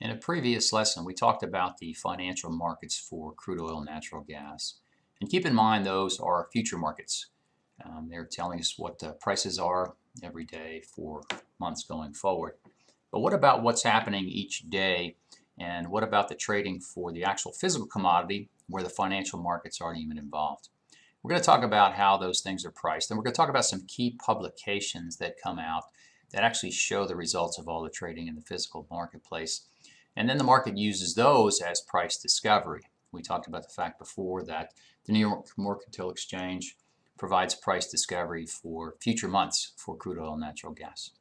In a previous lesson, we talked about the financial markets for crude oil and natural gas. And keep in mind those are future markets. Um, they're telling us what the prices are every day for months going forward. But what about what's happening each day? And what about the trading for the actual physical commodity where the financial markets aren't even involved? We're going to talk about how those things are priced. And we're going to talk about some key publications that come out that actually show the results of all the trading in the physical marketplace. And then the market uses those as price discovery. We talked about the fact before that the New York Mercantile Exchange provides price discovery for future months for crude oil and natural gas.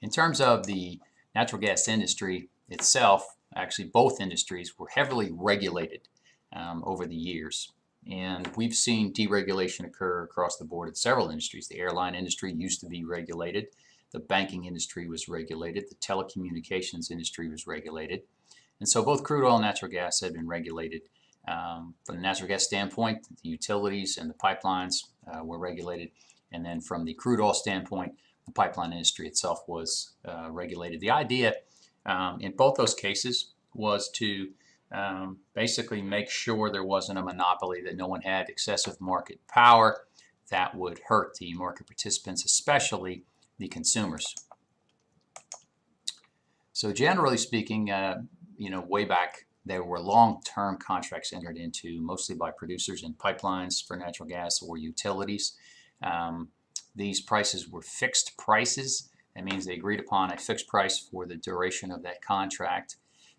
In terms of the natural gas industry itself, actually both industries were heavily regulated um, over the years. And we've seen deregulation occur across the board in several industries. The airline industry used to be regulated. The banking industry was regulated. The telecommunications industry was regulated. And so both crude oil and natural gas had been regulated. Um, from the natural gas standpoint, the utilities and the pipelines uh, were regulated. And then from the crude oil standpoint, the pipeline industry itself was uh, regulated. The idea um, in both those cases was to um, basically make sure there wasn't a monopoly, that no one had excessive market power that would hurt the market participants, especially the consumers. So generally speaking, uh, you know, way back there were long-term contracts entered into mostly by producers in pipelines for natural gas or utilities. Um, these prices were fixed prices. That means they agreed upon a fixed price for the duration of that contract.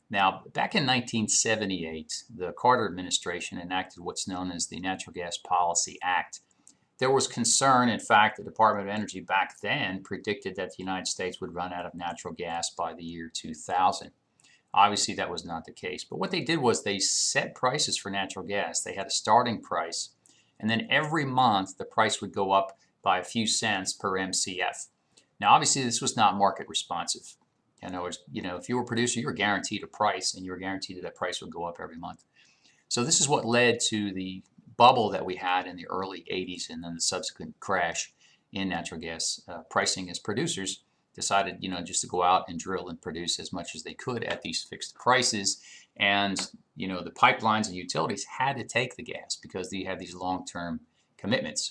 Now, back in 1978, the Carter administration enacted what's known as the Natural Gas Policy Act. There was concern, in fact, the Department of Energy back then predicted that the United States would run out of natural gas by the year 2000. Obviously, that was not the case. But what they did was they set prices for natural gas. They had a starting price, and then every month the price would go up by a few cents per MCF. Now, obviously, this was not market responsive. In other words, you know, if you were a producer, you were guaranteed a price, and you were guaranteed that that price would go up every month. So this is what led to the bubble that we had in the early 80s and then the subsequent crash in natural gas uh, pricing as producers decided you know just to go out and drill and produce as much as they could at these fixed prices. And you know the pipelines and utilities had to take the gas because they had these long-term commitments.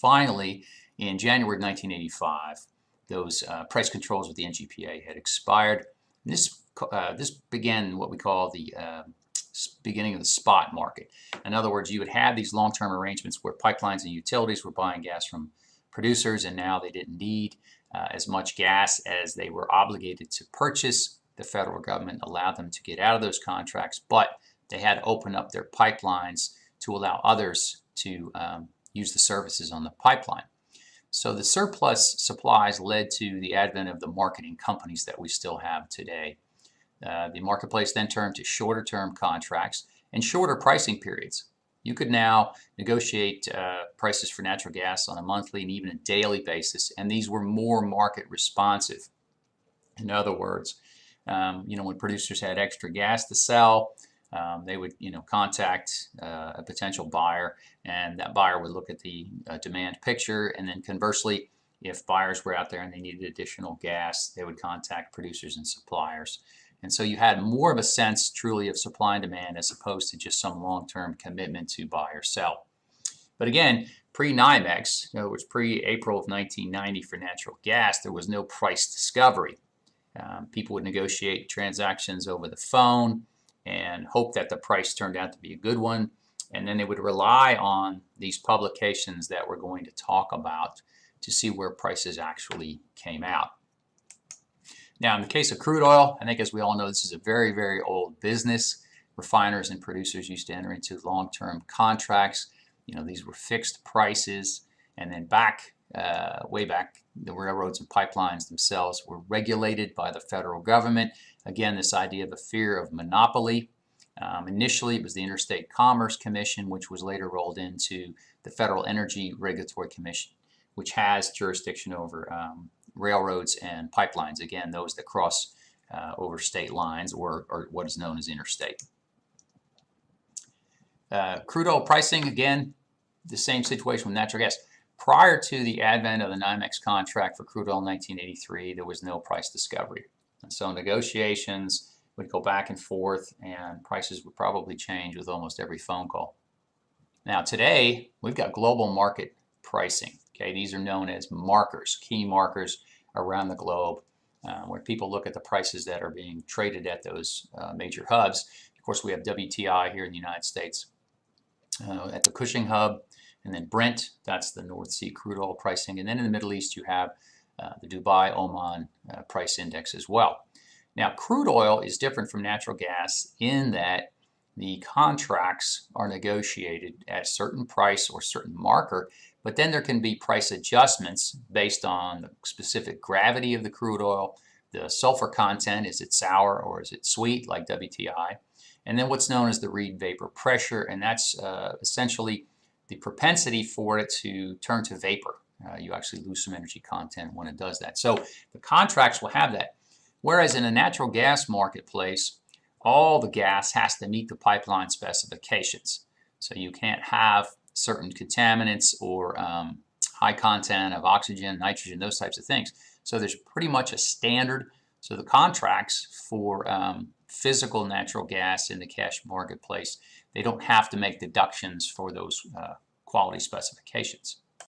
Finally in January 1985 those uh, price controls with the NGPA had expired. And this uh, this began what we call the uh, beginning of the spot market. In other words, you would have these long-term arrangements where pipelines and utilities were buying gas from producers and now they didn't need uh, as much gas as they were obligated to purchase. The federal government allowed them to get out of those contracts, but they had to open up their pipelines to allow others to um, use the services on the pipeline. So the surplus supplies led to the advent of the marketing companies that we still have today. Uh, the marketplace then turned to shorter term contracts and shorter pricing periods. You could now negotiate uh, prices for natural gas on a monthly and even a daily basis, and these were more market responsive. In other words, um, you know, when producers had extra gas to sell, um, they would, you know, contact uh, a potential buyer, and that buyer would look at the uh, demand picture, and then conversely, if buyers were out there and they needed additional gas, they would contact producers and suppliers. And so you had more of a sense truly of supply and demand as opposed to just some long-term commitment to buy or sell. But again, pre-NYMEX, other words, pre-April of 1990 for natural gas, there was no price discovery. Um, people would negotiate transactions over the phone and hope that the price turned out to be a good one. And then they would rely on these publications that we're going to talk about to see where prices actually came out. Now, in the case of crude oil, I think as we all know, this is a very, very old business. Refiners and producers used to enter into long-term contracts. You know, these were fixed prices. And then back, uh, way back, the railroads and pipelines themselves were regulated by the federal government. Again, this idea of a fear of monopoly. Um, initially, it was the Interstate Commerce Commission, which was later rolled into the Federal Energy Regulatory Commission, which has jurisdiction over um, railroads and pipelines, again, those that cross uh, over state lines or, or, what is known as interstate. Uh, crude oil pricing, again, the same situation with natural gas. Prior to the advent of the NYMEX contract for crude oil in 1983, there was no price discovery. And so negotiations would go back and forth and prices would probably change with almost every phone call. Now today, we've got global market pricing. Okay, these are known as markers, key markers around the globe, uh, where people look at the prices that are being traded at those uh, major hubs. Of course, we have WTI here in the United States uh, at the Cushing hub, and then Brent, that's the North Sea crude oil pricing. And then in the Middle East, you have uh, the Dubai Oman uh, price index as well. Now, crude oil is different from natural gas in that the contracts are negotiated at a certain price or certain marker, but then there can be price adjustments based on the specific gravity of the crude oil, the sulfur content, is it sour or is it sweet like WTI, and then what's known as the Reid vapor pressure, and that's uh, essentially the propensity for it to turn to vapor. Uh, you actually lose some energy content when it does that. So the contracts will have that. Whereas in a natural gas marketplace, all the gas has to meet the pipeline specifications. So you can't have certain contaminants or um, high content of oxygen, nitrogen, those types of things. So there's pretty much a standard. So the contracts for um, physical natural gas in the cash marketplace, they don't have to make deductions for those uh, quality specifications.